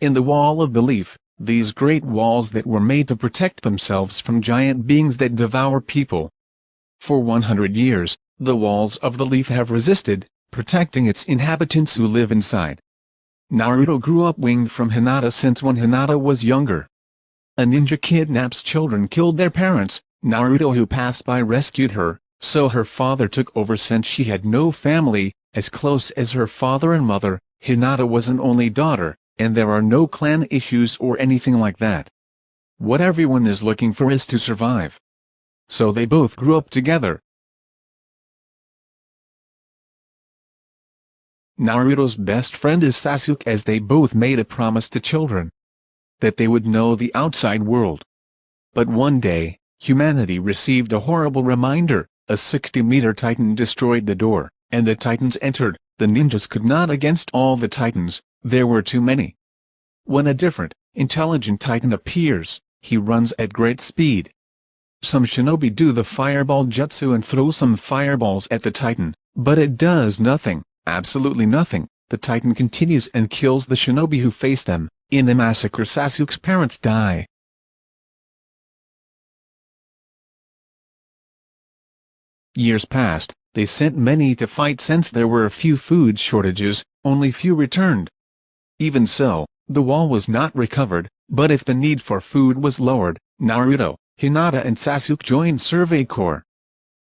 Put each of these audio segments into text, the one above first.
in the Wall of the Leaf, these great walls that were made to protect themselves from giant beings that devour people. For 100 years, the walls of the leaf have resisted, protecting its inhabitants who live inside. Naruto grew up winged from Hinata since when Hinata was younger. A ninja kidnaps children killed their parents, Naruto who passed by rescued her, so her father took over since she had no family, as close as her father and mother, Hinata was an only daughter, and there are no clan issues or anything like that. What everyone is looking for is to survive. So they both grew up together. Naruto's best friend is Sasuke as they both made a promise to children. That they would know the outside world. But one day, humanity received a horrible reminder, a 60-meter titan destroyed the door, and the titans entered, the ninjas could not against all the titans, there were too many. When a different, intelligent titan appears, he runs at great speed. Some shinobi do the fireball jutsu and throw some fireballs at the titan, but it does nothing, absolutely nothing. The titan continues and kills the shinobi who face them. In the massacre Sasuke's parents die. Years passed, they sent many to fight since there were a few food shortages, only few returned. Even so, the wall was not recovered, but if the need for food was lowered, Naruto, Hinata and Sasuke joined Survey Corps.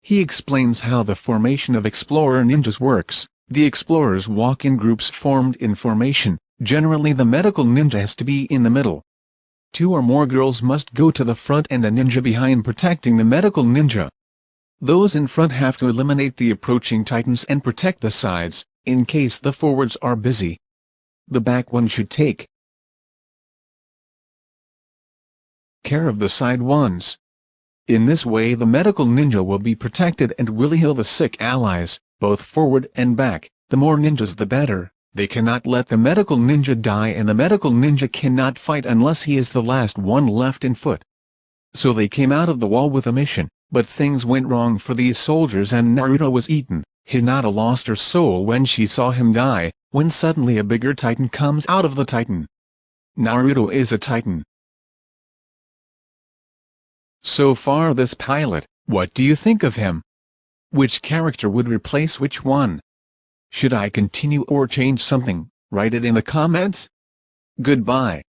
He explains how the formation of Explorer Ninjas works. The explorers walk in groups formed in formation, generally the medical ninja has to be in the middle. Two or more girls must go to the front and a ninja behind protecting the medical ninja. Those in front have to eliminate the approaching titans and protect the sides, in case the forwards are busy. The back one should take care of the side ones. In this way the medical ninja will be protected and will heal the sick allies, both forward and back, the more ninjas the better, they cannot let the medical ninja die and the medical ninja cannot fight unless he is the last one left in foot. So they came out of the wall with a mission. But things went wrong for these soldiers and Naruto was eaten. Hinata lost her soul when she saw him die, when suddenly a bigger titan comes out of the titan. Naruto is a titan. So far this pilot, what do you think of him? Which character would replace which one? Should I continue or change something? Write it in the comments. Goodbye.